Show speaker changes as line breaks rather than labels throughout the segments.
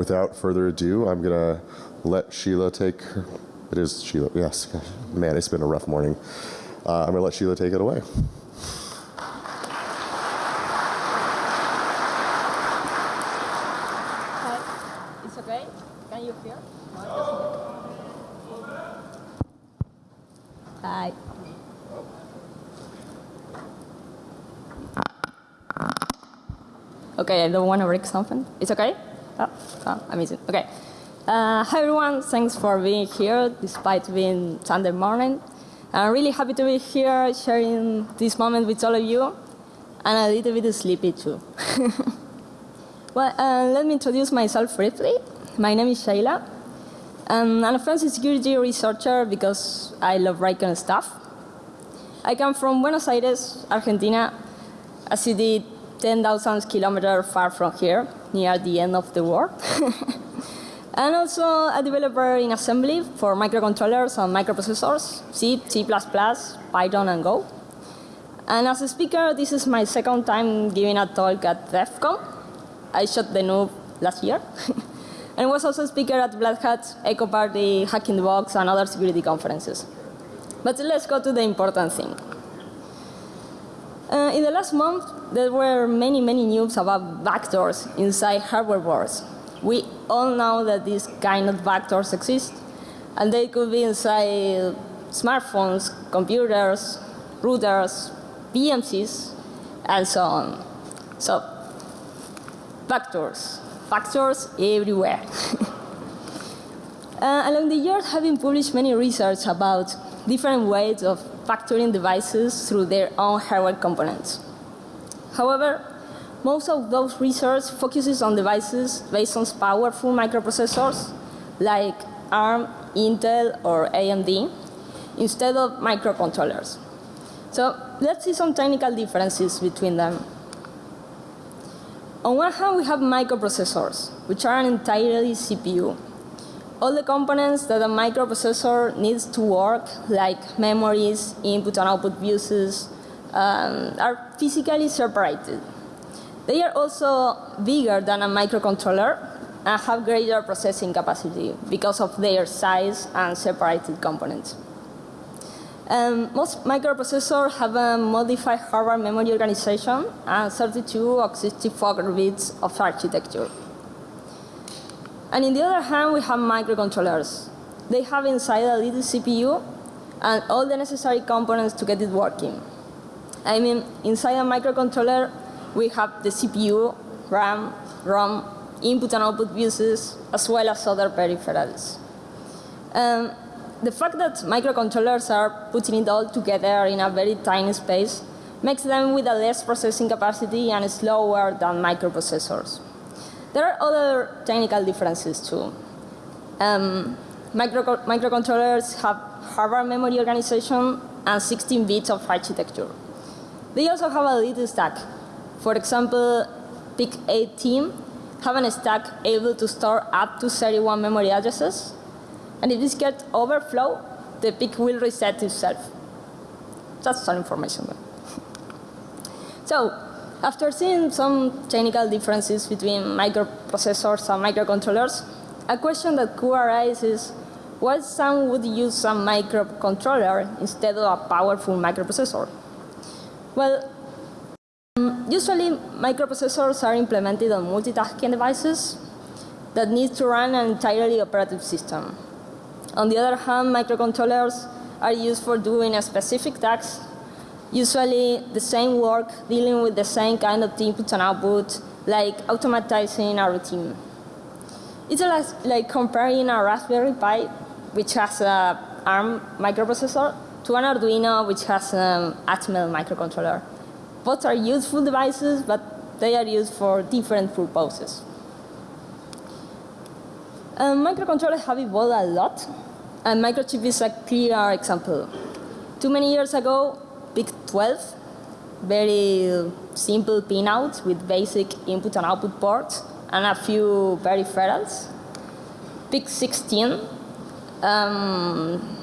without further ado, I'm going to let Sheila take her. It is Sheila, yes. Man, it's been a rough morning. Uh, I'm going to let Sheila take it away.
Hi. Okay, I don't want to break something. It's okay? Oh, oh amazing. Okay. Uh, hi everyone, thanks for being here despite being Sunday morning. I'm really happy to be here sharing this moment with all of you and a little bit sleepy too. well, uh, let me introduce myself briefly. My name is Sheila. Um, I'm a forensic security researcher because I love writing stuff. I come from Buenos Aires, Argentina, a city 10,000 kilometers far from here, near the end of the world. and also a developer in assembly for microcontrollers and microprocessors, C, C++, Python, and Go. And as a speaker, this is my second time giving a talk at DEF CON. I shot the noob last year. and was also a speaker at Black Hat, Echo Party, Hacking the Box, and other security conferences. But let's go to the important thing. Uh, in the last month, there were many, many news about backdoors inside hardware boards. We all know that these kind of backdoors exist, and they could be inside smartphones, computers, routers, PMCs, and so on. So, backdoors, backdoors everywhere. uh, along the years, been published many research about different ways of factoring devices through their own hardware components. However, most of those research focuses on devices based on powerful microprocessors like ARM, Intel, or AMD instead of microcontrollers. So let's see some technical differences between them. On one hand, we have microprocessors, which are an entirely CPU. All the components that a microprocessor needs to work, like memories, input and output buses, um, are physically separated. They are also bigger than a microcontroller and have greater processing capacity because of their size and separated components. Um, most microprocessors have a modified hardware memory organization and 32 or 64 bits of architecture. And in the other hand, we have microcontrollers. They have inside a little CPU and all the necessary components to get it working. I mean, inside a microcontroller, we have the CPU, RAM, ROM, input and output buses, as well as other peripherals. Um, the fact that microcontrollers are putting it all together in a very tiny space makes them with a less processing capacity and slower than microprocessors. There are other technical differences too. Um, micro microcontrollers have hardware memory organization and 16 bits of architecture. They also have a little stack. For example, PIC18 have a stack able to store up to 31 memory addresses and if this gets overflow, the PIC will reset itself. That's some information there. so, after seeing some technical differences between microprocessors and microcontrollers, a question that could arise is, why some would use a microcontroller instead of a powerful microprocessor? Well, um, usually microprocessors are implemented on multitasking devices that need to run an entirely operative system. On the other hand, microcontrollers are used for doing a specific task, usually the same work dealing with the same kind of input and output, like automatizing a routine. It's like comparing a Raspberry Pi, which has a ARM microprocessor, to an Arduino, which has an Atmel microcontroller. Both are useful devices, but they are used for different purposes. Um, microcontrollers have evolved a lot, and microchip is a clear example. Too many years ago, PIC12, very simple pinouts with basic input and output ports, and a few peripherals. PIC16, um,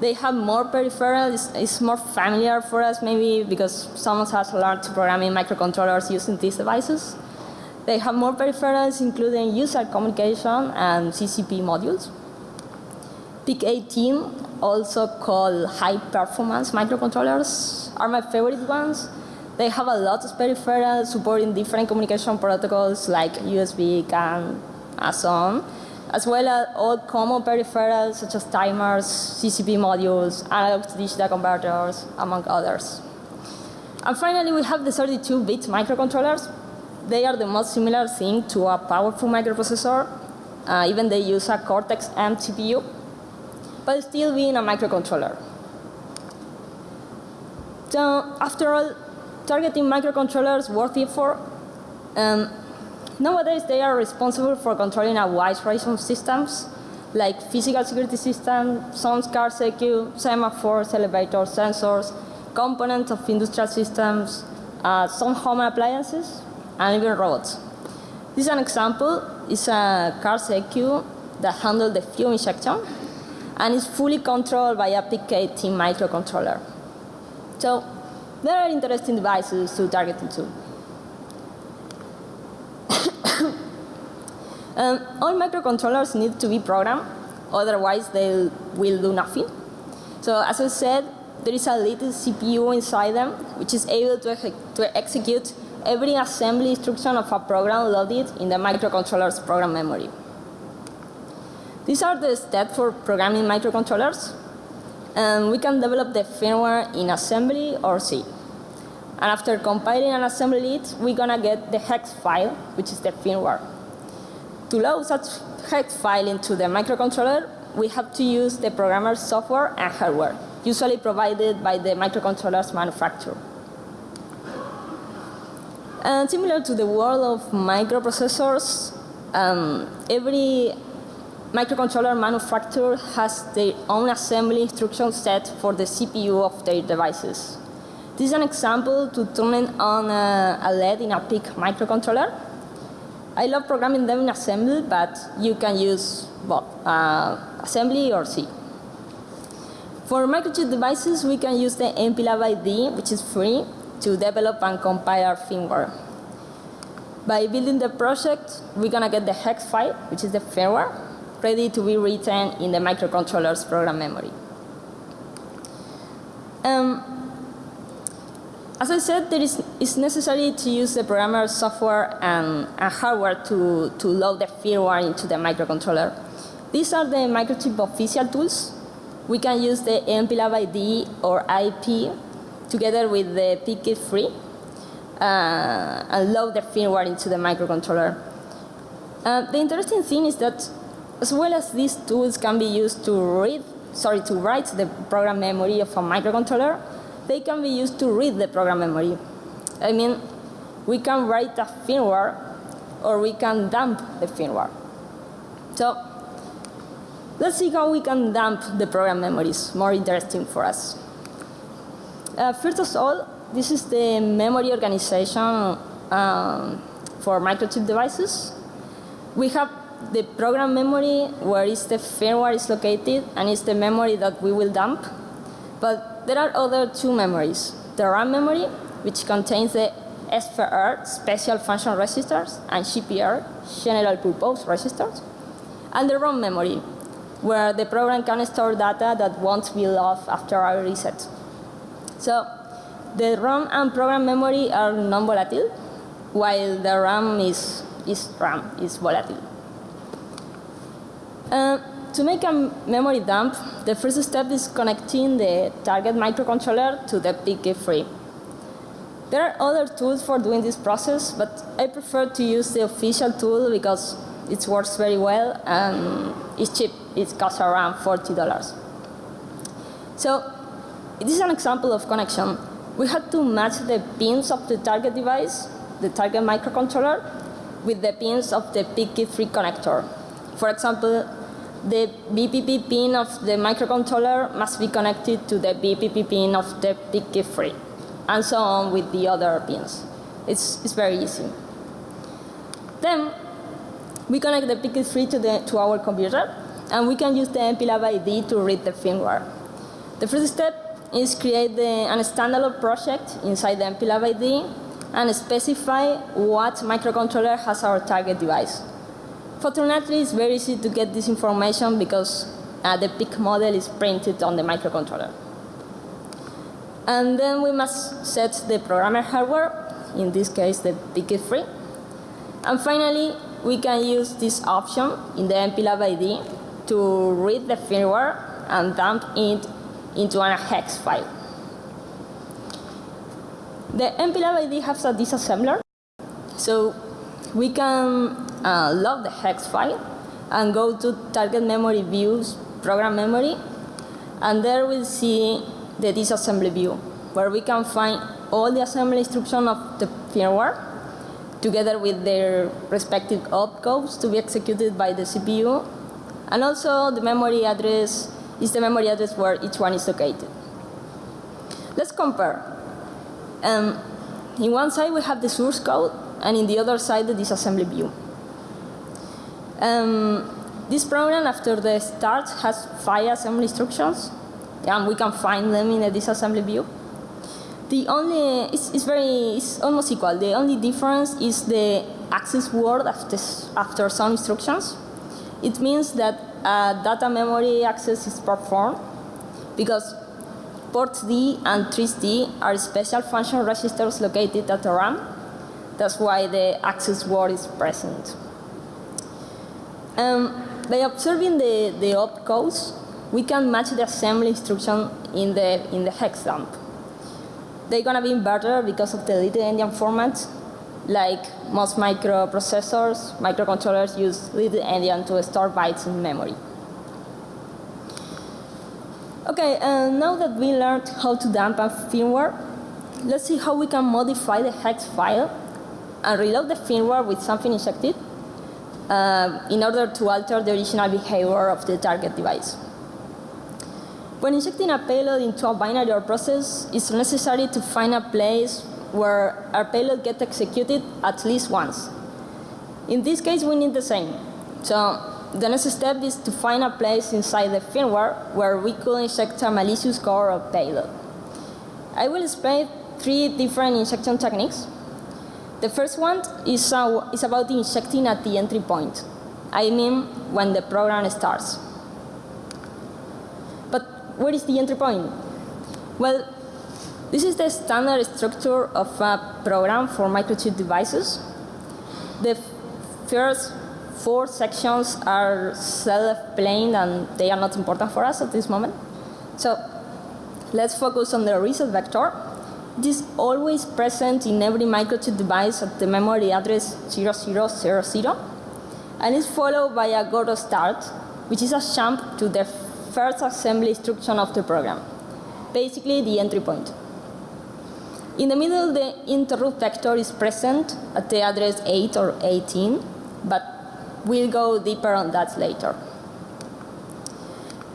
they have more peripherals, it's, it's, more familiar for us maybe because some of us learned to program in microcontrollers using these devices. They have more peripherals, including user communication and CCP modules. PIC18, also called high performance microcontrollers, are my favorite ones. They have a lot of peripherals supporting different communication protocols like USB, CAN, and so on, as well as all common peripherals such as timers, CCP modules, analog to digital converters, among others. And finally, we have the 32-bit microcontrollers. They are the most similar thing to a powerful microprocessor. Uh, even they use a Cortex-M CPU but still being a microcontroller. So after all, targeting microcontrollers worth effort. Um, nowadays, they are responsible for controlling a wide range of systems, like physical security systems, some car security, semaphores, elevators, sensors, components of industrial systems, uh, some home appliances, and even robots. This is an example. It's a car ECU that handles the fuel injection and is fully controlled by a PIC18 microcontroller. So there are interesting devices to target into. Um, all microcontrollers need to be programmed, otherwise they will do nothing. So as I said, there is a little CPU inside them, which is able to, to execute every assembly instruction of a program loaded in the microcontroller's program memory. These are the steps for programming microcontrollers. And we can develop the firmware in assembly or C. And after compiling and assembling it, we're to get the hex file, which is the firmware. To load such hex file into the microcontroller, we have to use the programmer's software and hardware, usually provided by the microcontroller's manufacturer. And similar to the world of microprocessors, um, every microcontroller manufacturer has their own assembly instruction set for the CPU of their devices. This is an example to turn on a, a LED in a PIC microcontroller. I love programming them in assembly, but you can use both uh, assembly or C. For microchip devices, we can use the MPLAB ID, which is free, to develop and compile our firmware. By building the project, we're to get the hex file, which is the firmware, ready to be written in the microcontroller's program memory. Um, as I said, there is, it's necessary to use the programmer software and, and, hardware to, to load the firmware into the microcontroller. These are the microchip official tools. We can use the MPLAB ID or IP together with the PIC3 uh, and load the firmware into the microcontroller. Uh, the interesting thing is that as well as these tools can be used to read, sorry, to write the program memory of a microcontroller, they can be used to read the program memory. I mean, we can write a firmware or we can dump the firmware. So let's see how we can dump the program memories, more interesting for us. Uh, first of all, this is the memory organization um, for microchip devices. We have the program memory where is the firmware is located and it's the memory that we will dump. But there are other two memories. The RAM memory, which contains the SPR, special function registers, and GPR, general purpose registers, and the ROM memory, where the program can store data that won't be lost after a reset. So the ROM and program memory are non-volatile, while the RAM is, is RAM, is volatile. Uh, to make a memory dump, the first step is connecting the target microcontroller to the PIC3. There are other tools for doing this process, but I prefer to use the official tool because it works very well and it's cheap. It costs around $40. So this is an example of connection. We had to match the pins of the target device, the target microcontroller, with the pins of the PIC3 connector. For example, the BPP pin of the microcontroller must be connected to the BPP pin of the PIC3, and so on with the other pins. It's, it's very easy. Then we connect the PIC3 to, the, to our computer, and we can use the MPLAB ID to read the firmware. The first step is create the, an standalone project inside the MPLAB ID, and specify what microcontroller has our target device. Fortunately, it's very easy to get this information because uh, the PIC model is printed on the microcontroller. And then we must set the programmer hardware, in this case the PIC is free. And finally, we can use this option in the MPLAB ID to read the firmware and dump it into a hex file. The MPLAB ID has a disassembler, so we can uh, load the hex file and go to target memory views, program memory, and there we'll see the disassembly view, where we can find all the assembly instructions of the firmware together with their respective opcodes to be executed by the CPU, and also the memory address is the memory address where each one is located. Let's compare. Um, in one side we have the source code, and in the other side the disassembly view. Um, this program, after the start, has five assembly instructions, and we can find them in the disassembly view. The only, it's, it's very, it's almost equal. The only difference is the access word after, after some instructions. It means that uh, data memory access is performed because port D and 3D are special function registers located at the RAM. That's why the access word is present. Um, by observing the, the opcodes, we can match the assembly instruction in the, in the hex dump. They're gonna be better because of the little endian format. Like most microprocessors, microcontrollers use little endian to store bytes in memory. Okay, uh, now that we learned how to dump a firmware, let's see how we can modify the hex file and reload the firmware with something injected uh, in order to alter the original behavior of the target device. When injecting a payload into a binary or process, it's necessary to find a place where our payload gets executed at least once. In this case, we need the same. So the next step is to find a place inside the firmware where we could inject a malicious core or payload. I will explain three different injection techniques. The first one is, uh, is about injecting at the entry point. I mean when the program starts. But where is the entry point? Well, this is the standard structure of a program for microchip devices. The first four sections are self-explained and they are not important for us at this moment. So let's focus on the reset vector. It is always present in every microchip device at the memory address 0000 and is followed by a go to start, which is a jump to the first assembly instruction of the program, basically the entry point. In the middle, the interrupt vector is present at the address 8 or 18, but we'll go deeper on that later.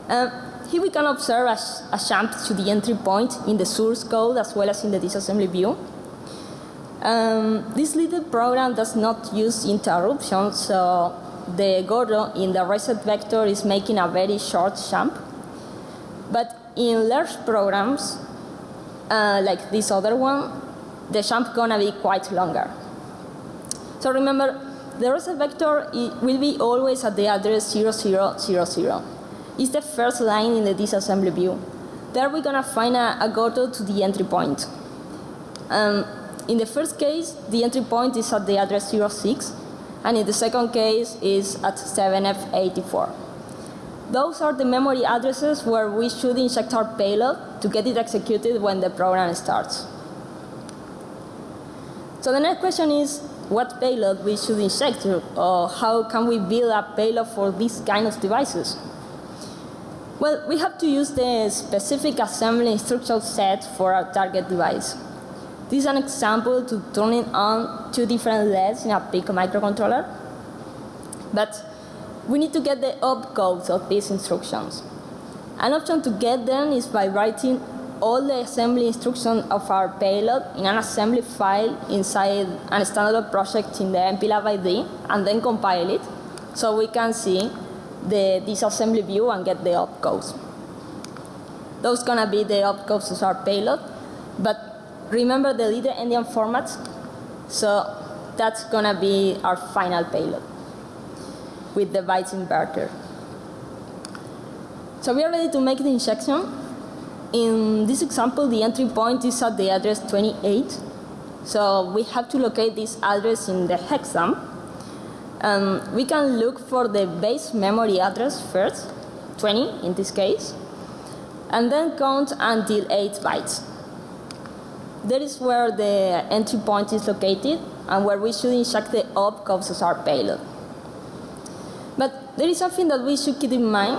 Uh, here we can observe a, a, jump to the entry point in the source code as well as in the disassembly view. Um, this little program does not use interruptions, so the Gordo in the reset vector is making a very short jump. But in large programs, uh, like this other one, the jump is gonna be quite longer. So remember, the reset vector will be always at the address 0000. It's the first line in the disassembly view. There we're gonna find a, a Gordo to the entry point. Um, in the first case, the entry point is at the address 06, and in the second case is at 7F84. Those are the memory addresses where we should inject our payload to get it executed when the program starts. So the next question is what payload we should inject or how can we build a payload for these kind of devices? Well, we have to use the specific assembly instruction set for our target device. This is an example to turning on two different LEDs in a PIC microcontroller. But we need to get the opcodes of these instructions. An option to get them is by writing all the assembly instructions of our payload in an assembly file inside a standard project in the MPLAB ID and then compile it so we can see the disassembly view and get the opcodes. Those gonna be the opcodes of our payload, but remember the little endian format. So that's gonna be our final payload with the bytes inverter. So we are ready to make the injection. In this example, the entry point is at the address 28. So we have to locate this address in the hexam. Um, we can look for the base memory address first, 20 in this case, and then count until 8 bytes. That is where the entry point is located and where we should inject the op causes our payload. But there is something that we should keep in mind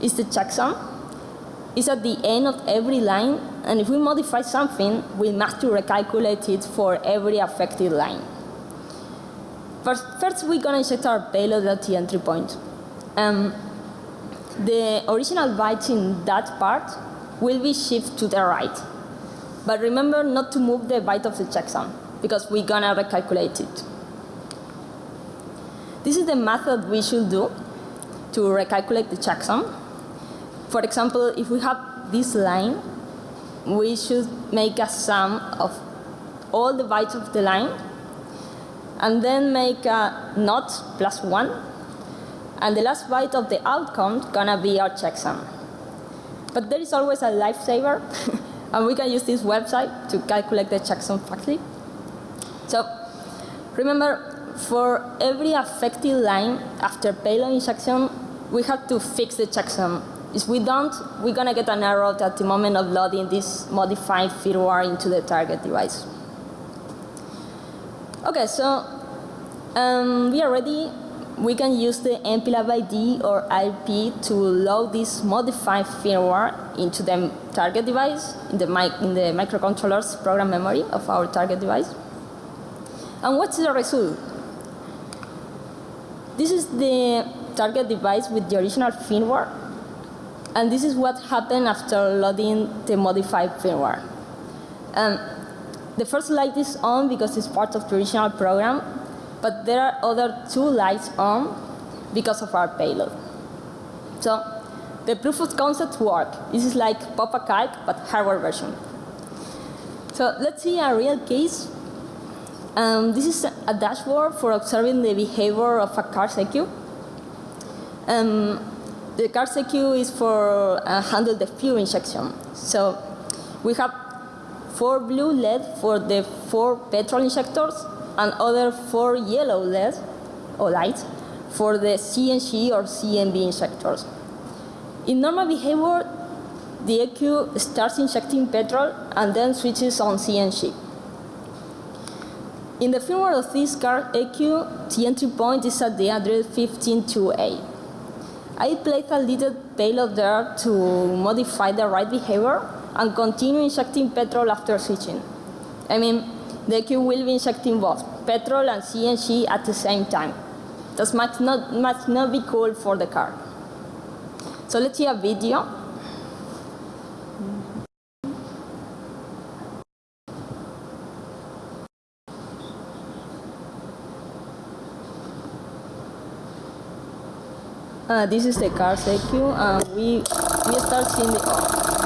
is the checksum. It's at the end of every line, and if we modify something, we must to recalculate it for every affected line. First, first we're gonna inject our payload at the entry point. Um, the original bytes in that part will be shifted to the right. But remember not to move the byte of the checksum, because we're gonna recalculate it. This is the method we should do to recalculate the checksum. For example, if we have this line, we should make a sum of all the bytes of the line and then make a not plus one and the last byte of the outcome gonna be our checksum. But there is always a lifesaver and we can use this website to calculate the checksum factly. So remember for every affected line after payload injection we have to fix the checksum. If we don't, we're gonna get an error at the moment of loading this modified firmware into the target device. Okay, so um, we are ready. We can use the MPLAB ID or IP to load this modified firmware into the target device, in the, mic in the microcontroller's program memory of our target device. And what's the result? This is the target device with the original firmware. And this is what happened after loading the modified firmware. Um, the first light is on because it's part of the original program, but there are other two lights on because of our payload. So the proof of concept work. This is like PopaCalc, but hardware version. So let's see a real case. Um, this is a dashboard for observing the behavior of a car's EQ. Um, the car's EQ is for uh, handle the fuel injection. So we have four blue LED for the four petrol injectors and other four yellow LED or lights for the CNG or CNB injectors. In normal behavior, the EQ starts injecting petrol and then switches on CNG. In the firmware of this car EQ, the entry point is at the address 152A. I placed a little payload there to modify the right behavior and continue injecting petrol after switching. I mean, the EQ will be injecting both petrol and CNG at the same time. That must not, must not be cool for the car. So let's see a video. Uh, this is the car EQ. Uh, we we start seeing the.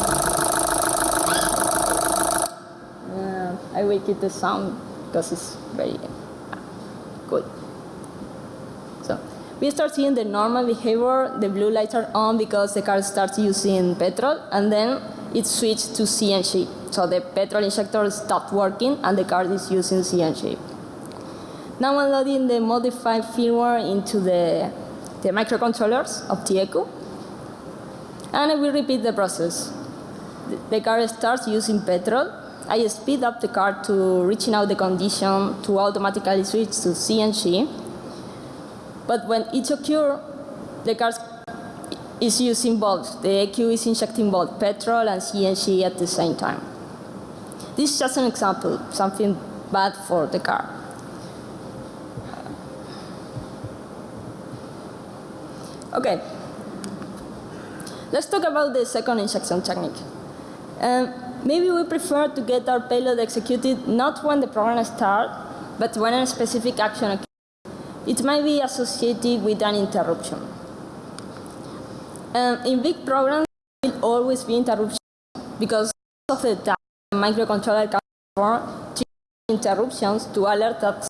I will keep the sound because it's very ah, good. So we start seeing the normal behavior. The blue lights are on because the car starts using petrol, and then it switched to CNG. So the petrol injector stopped working, and the car is using CNG. Now I'm loading the modified firmware into the the microcontrollers of the EQ. And I will repeat the process. The car starts using petrol. I speed up the car to reaching out the condition to automatically switch to CNG. But when it occurs, the car is using both. The EQ is injecting both petrol and CNG at the same time. This is just an example, something bad for the car. Okay. Let's talk about the second injection technique. Um, maybe we prefer to get our payload executed not when the program starts, but when a specific action occurs. It might be associated with an interruption. Um, in big programs, there will always be interruptions because of the time the microcontroller can perform interruptions to alert that.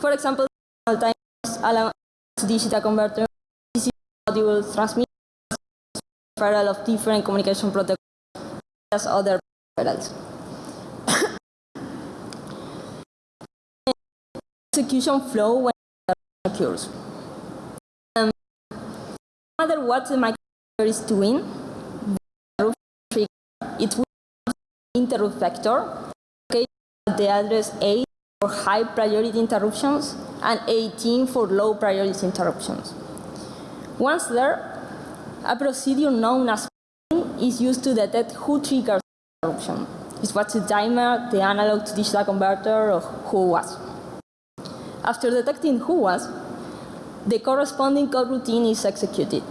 For example, timers allow digital converter transmit referral of different communication protocols as other referrals. execution flow when occurs. Um, no matter what the microcontroller is doing, it will interrupt vector okay, the address 8 for high priority interruptions and 18 for low priority interruptions. Once there, a procedure known as is used to detect who triggers interruption. It was the timer, the analog to digital converter, or who was. After detecting who was, the corresponding code routine is executed.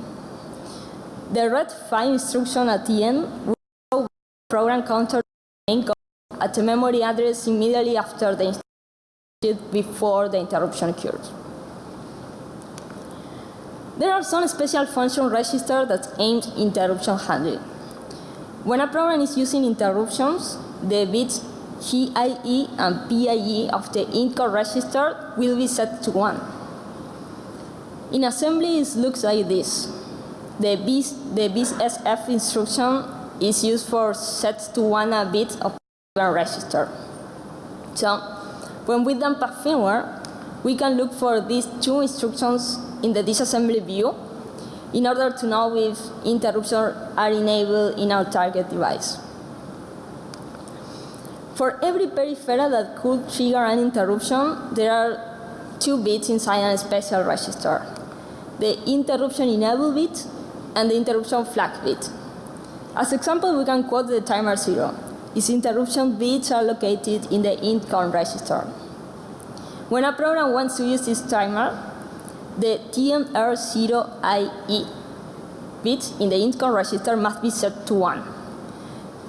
The red 5 instruction at the end will program counter main code at the memory address immediately after the instruction before the interruption occurs. There are some special function registers that aim interruption handling. When a program is using interruptions, the bits GIE and PIE of the INCODE register will be set to 1. In assembly, it looks like this. The BIS, the BISSF instruction is used for set to 1 a bit of a register. So, when we dump a firmware, we can look for these two instructions in the disassembly view in order to know if interruptions are enabled in our target device. For every peripheral that could trigger an interruption, there are two bits inside a special register. The interruption enable bit and the interruption flag bit. As example, we can quote the timer 0. Its interruption bits are located in the int.con register. When a program wants to use this timer, the TMR0IE bit in the int.con register must be set to 1.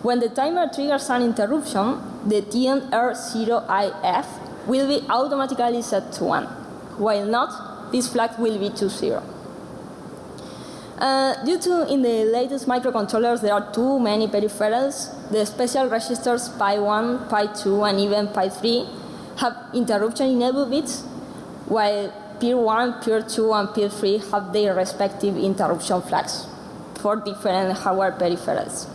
When the timer triggers an interruption, the TMR0IF will be automatically set to 1. While not, this flag will be to 0. Uh, due to in the latest microcontrollers there are too many peripherals, the special registers PI1, PI2, and even PI3 have interruption enable bits, while Peer 1, Peer 2, and Peer 3 have their respective interruption flags for different hardware peripherals.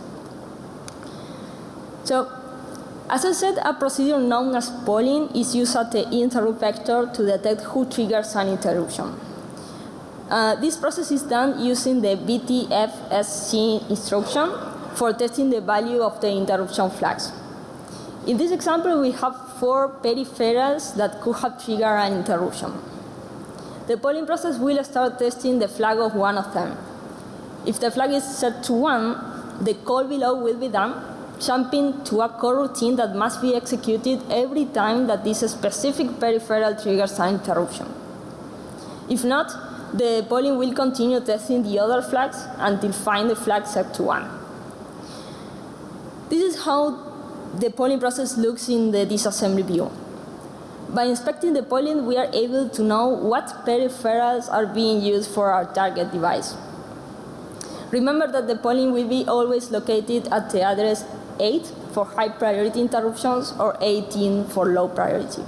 So, as I said, a procedure known as polling is used at the interrupt vector to detect who triggers an interruption. Uh, this process is done using the BTFSC instruction for testing the value of the interruption flags. In this example, we have four peripherals that could have triggered an interruption. The polling process will start testing the flag of one of them. If the flag is set to 1, the call below will be done, jumping to a coroutine that must be executed every time that this specific peripheral triggers an interruption. If not, the polling will continue testing the other flags until find the flag set to 1. This is how the polling process looks in the disassembly view. By inspecting the polling, we are able to know what peripherals are being used for our target device. Remember that the polling will be always located at the address 8 for high priority interruptions or 18 for low priority.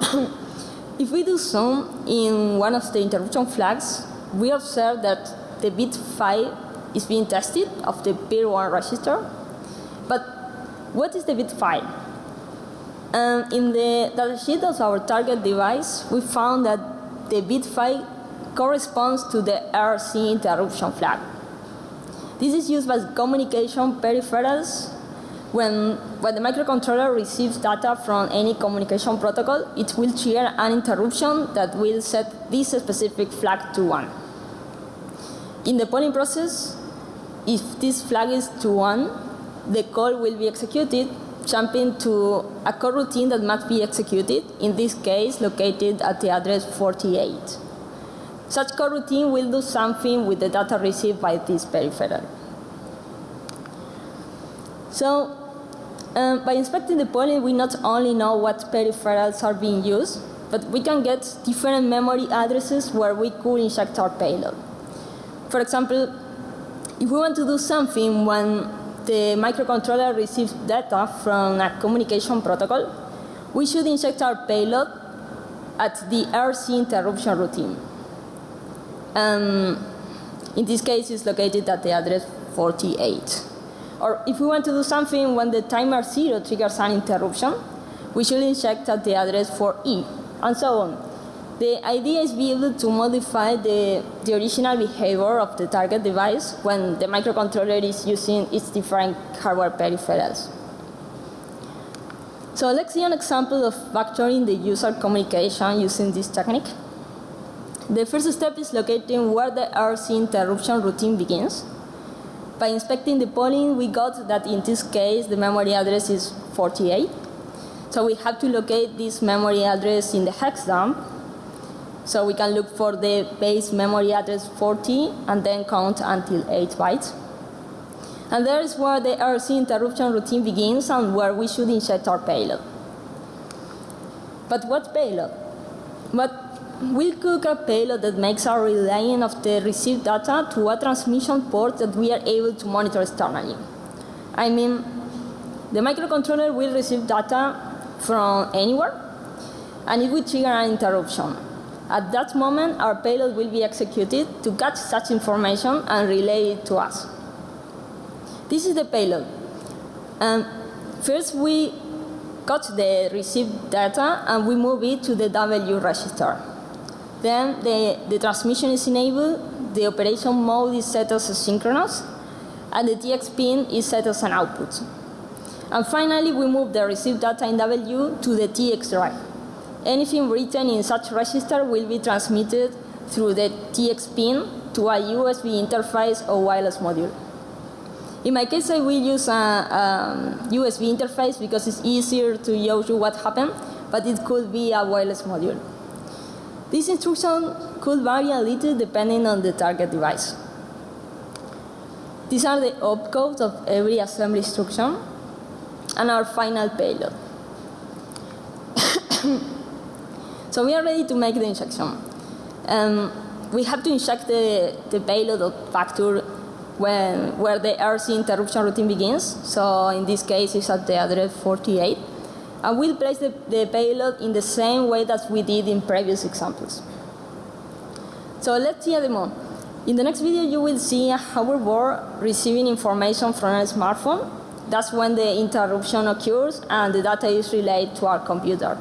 if we do zoom in one of the interruption flags, we observe that the bit 5 is being tested of the peer 1 register. But what is the bit 5? Um, in the datasheet of our target device, we found that the bit 5 corresponds to the RC interruption flag. This is used by communication peripherals. When, when the microcontroller receives data from any communication protocol, it will trigger an interruption that will set this specific flag to 1. In the polling process, if this flag is to 1, the call will be executed, jumping to a coroutine that must be executed, in this case located at the address 48. Such coroutine will do something with the data received by this peripheral. So, um, by inspecting the polling, we not only know what peripherals are being used, but we can get different memory addresses where we could inject our payload. For example, if we want to do something when the microcontroller receives data from a communication protocol, we should inject our payload at the RC interruption routine. Um, in this case, it's located at the address 48. Or if we want to do something when the timer zero triggers an interruption, we should inject at the address 4E, and so on. The idea is be able to modify the, the original behavior of the target device when the microcontroller is using its different hardware peripherals. So let's see an example of vectoring the user communication using this technique. The first step is locating where the RC interruption routine begins. By inspecting the polling, we got that in this case the memory address is 48. So we have to locate this memory address in the hex dump so we can look for the base memory address 40 and then count until 8 bytes. And there is where the RC interruption routine begins and where we should inject our payload. But what payload? But we'll cook a payload that makes our relaying of the received data to a transmission port that we are able to monitor externally. I mean, the microcontroller will receive data from anywhere and it will trigger an interruption. At that moment, our payload will be executed to catch such information and relay it to us. This is the payload. Um, first, we got the received data and we move it to the W register. Then the, the transmission is enabled, the operation mode is set as synchronous, and the TX pin is set as an output. And finally, we move the received data in W to the TX drive. Anything written in such register will be transmitted through the TX pin to a USB interface or wireless module. In my case, I will use a, a USB interface because it's easier to show you what happened, but it could be a wireless module. This instruction could vary a little depending on the target device. These are the opcodes of every assembly instruction and our final payload. So we are ready to make the injection. Um, we have to inject the, the payload of factor when, where the RC interruption routine begins. So in this case, it's at the address 48. And we'll place the, the payload in the same way that we did in previous examples. So let's see a demo. In the next video, you will see a hoverboard receiving information from a smartphone. That's when the interruption occurs and the data is relayed to our computer.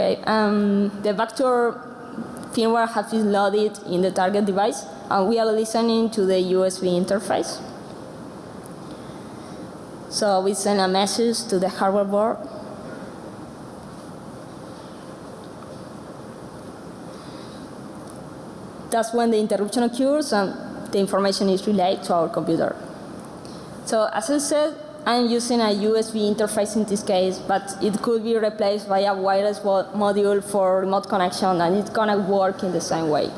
Okay, um, the vector firmware has been loaded in the target device, and we are listening to the USB interface. So we send a message to the hardware board. That's when the interruption occurs and the information is relayed to our computer. So as I said, I'm using a USB interface in this case, but it could be replaced by a wireless module for remote connection, and it's gonna work in the same way.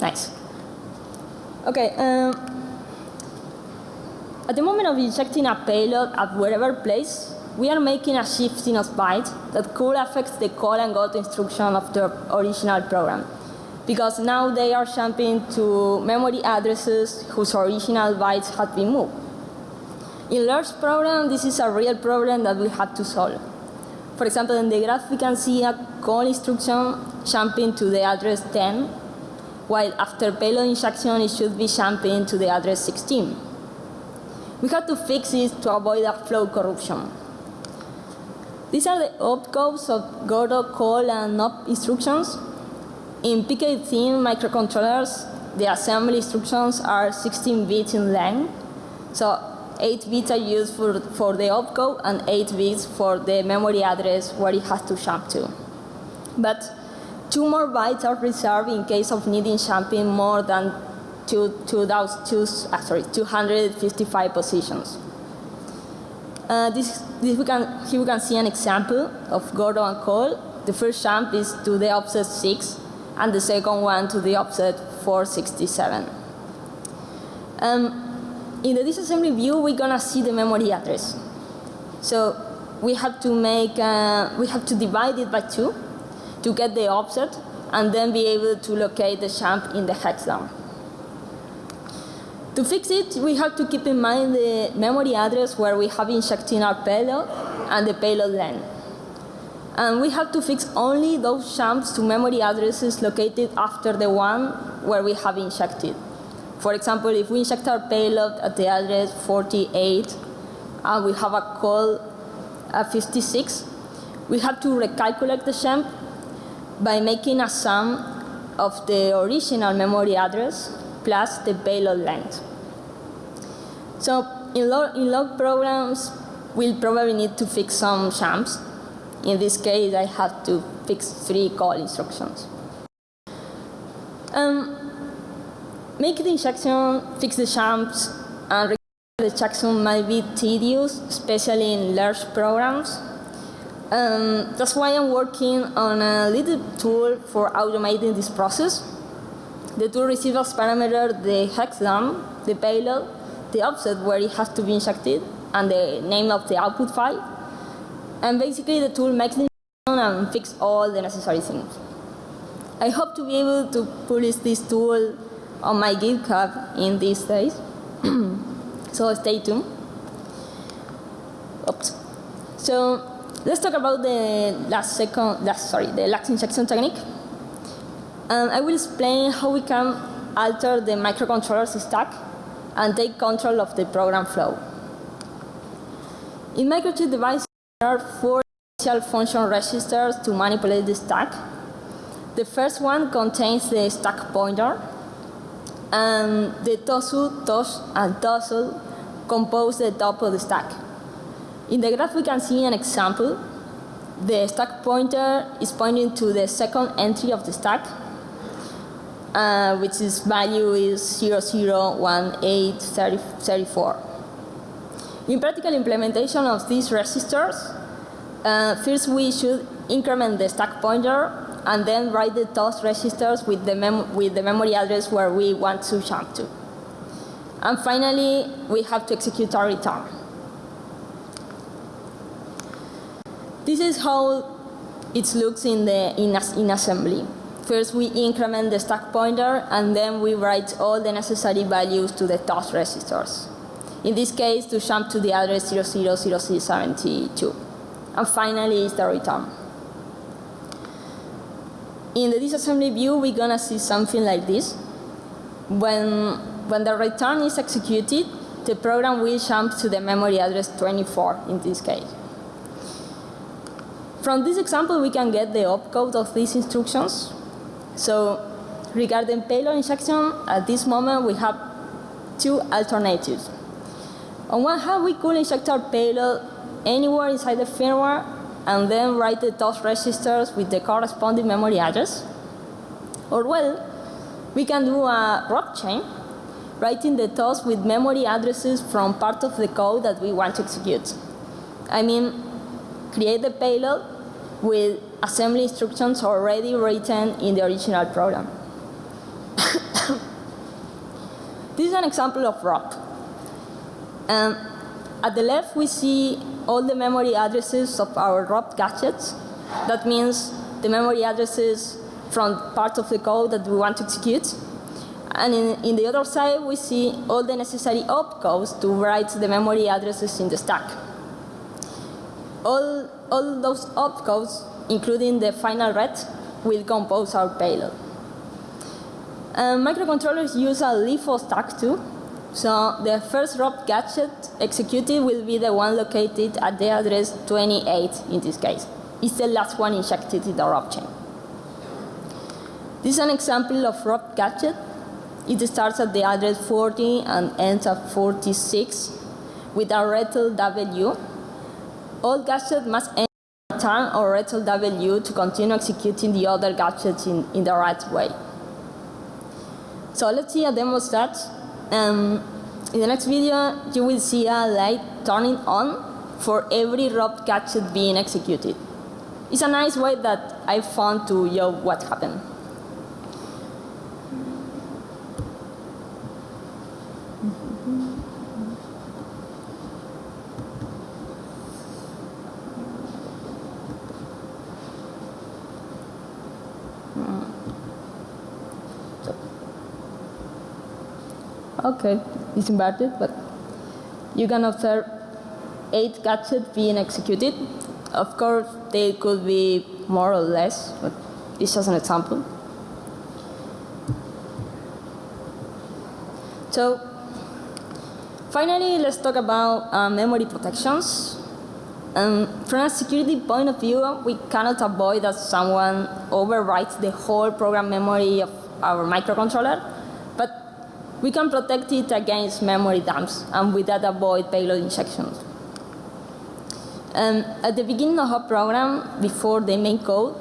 Nice. Okay. Um, at the moment of injecting a payload at whatever place, we are making a shift in a byte that could affect the call and go instruction of the original program because now they are jumping to memory addresses whose original bytes had been moved. In large program, this is a real problem that we have to solve. For example, in the graph, we can see a call instruction jumping to the address 10, while after payload injection, it should be jumping to the address 16. We have to fix this to avoid a flow corruption. These are the opcodes of Gordo call and op instructions in PK-thin microcontrollers, the assembly instructions are 16 bits in length. So 8 bits are used for, for the opcode and 8 bits for the memory address where it has to jump to. But two more bytes are reserved in case of needing jumping more than two, two, two, uh, sorry, 255 positions. Uh, this, this we can, here we can see an example of Gordo and Cole. The first jump is to the offset 6, and the second one to the offset 467. Um, in the disassembly view, we're gonna see the memory address. So we have to make, uh, we have to divide it by two to get the offset, and then be able to locate the jump in the hex dump. To fix it, we have to keep in mind the memory address where we have injected our payload and the payload length. And we have to fix only those jumps to memory addresses located after the one where we have injected. For example, if we inject our payload at the address 48 and we have a call at 56, we have to recalculate the jump by making a sum of the original memory address plus the payload length. So in log, in log programs, we'll probably need to fix some jumps. In this case, I have to fix three call instructions. Um, make the injection, fix the jumps, and the injection might be tedious, especially in large programs. Um, that's why I'm working on a little tool for automating this process. The tool receives parameter the hex dump, the payload, the offset where it has to be injected, and the name of the output file. And basically the tool makes the and fix all the necessary things. I hope to be able to publish this tool on my GitHub in these days. so stay tuned. Oops. So let's talk about the last second, last, sorry, the last injection technique. Um, I will explain how we can alter the microcontroller's stack and take control of the program flow. In microchip devices, there are four initial function registers to manipulate the stack. The first one contains the stack pointer, and the tosu, tos, and tosul compose the top of the stack. In the graph, we can see an example. The stack pointer is pointing to the second entry of the stack, uh, which is value is 001834. In practical implementation of these registers, uh, first we should increment the stack pointer and then write the TOS registers with the, with the memory address where we want to jump to. And finally, we have to execute our return. This is how it looks in, the, in, in assembly. First, we increment the stack pointer, and then we write all the necessary values to the TOS registers. In this case, to jump to the address 000672. And finally is the return. In the disassembly view, we're to see something like this. When, when the return is executed, the program will jump to the memory address 24 in this case. From this example, we can get the opcode of these instructions. So regarding payload injection, at this moment we have two alternatives. On one hand, we could inject our payload anywhere inside the firmware and then write the TOS registers with the corresponding memory address. Or well, we can do a ROP chain, writing the TOS with memory addresses from part of the code that we want to execute. I mean, create the payload with assembly instructions already written in the original program. this is an example of ROP. Um, at the left, we see all the memory addresses of our ROP gadgets. That means the memory addresses from part of the code that we want to execute. And in, in the other side, we see all the necessary opcodes to write the memory addresses in the stack. All, all those opcodes, including the final ret, will compose our payload. Um, microcontrollers use a LIFO stack too. So the first ROP gadget executed will be the one located at the address 28 in this case. It's the last one injected in the ROP chain. This is an example of ROP gadget. It starts at the address 40 and ends at 46 with a RETL W. All gadgets must end return or RETL W to continue executing the other gadgets in, in the right way. So let's see a demo that. Um, in the next video, you will see a light turning on for every robbed gadget being executed. It's a nice way that I found to show what happened. Okay, it's inverted, but you can observe eight gadgets being executed. Of course, they could be more or less, but it's just an example. So, finally, let's talk about uh, memory protections. Um, from a security point of view, we cannot avoid that someone overwrites the whole program memory of our microcontroller, we can protect it against memory dumps and with that avoid payload injections. Um, at the beginning of a program, before the main code,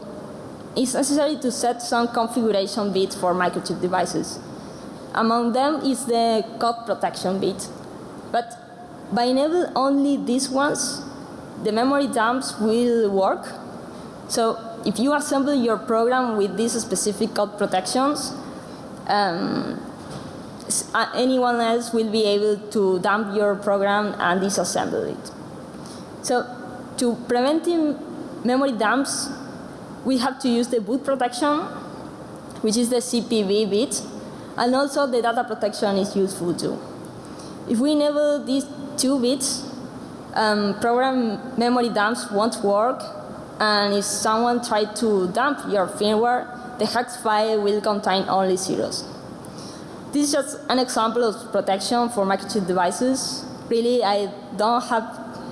it's necessary to set some configuration bits for microchip devices. Among them is the code protection bit. But by enabling only these ones, the memory dumps will work. So if you assemble your program with these specific code protections, um, anyone else will be able to dump your program and disassemble it. So to preventing memory dumps, we have to use the boot protection, which is the CPB bit, and also the data protection is useful too. If we enable these two bits, um, program memory dumps won't work, and if someone tries to dump your firmware, the hex file will contain only zeros. This is just an example of protection for microchip devices. Really, I don't have,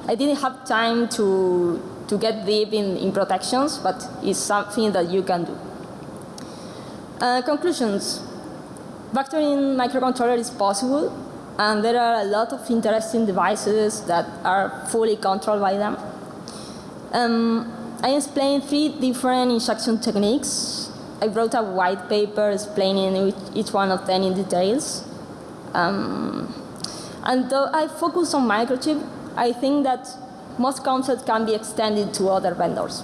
I didn't have time to to get deep in, in protections, but it's something that you can do. Uh, conclusions. Vectoring microcontroller is possible, and there are a lot of interesting devices that are fully controlled by them. Um, I explained three different instruction techniques. I wrote a white paper explaining each one of them in details. Um, and though I focus on microchip, I think that most concepts can be extended to other vendors.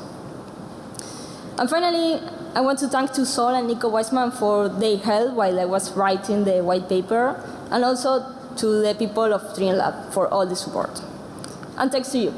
And finally, I want to thank to Sol and Nico Weissman for their help while I was writing the white paper, and also to the people of Streamlab for all the support. And thanks to you.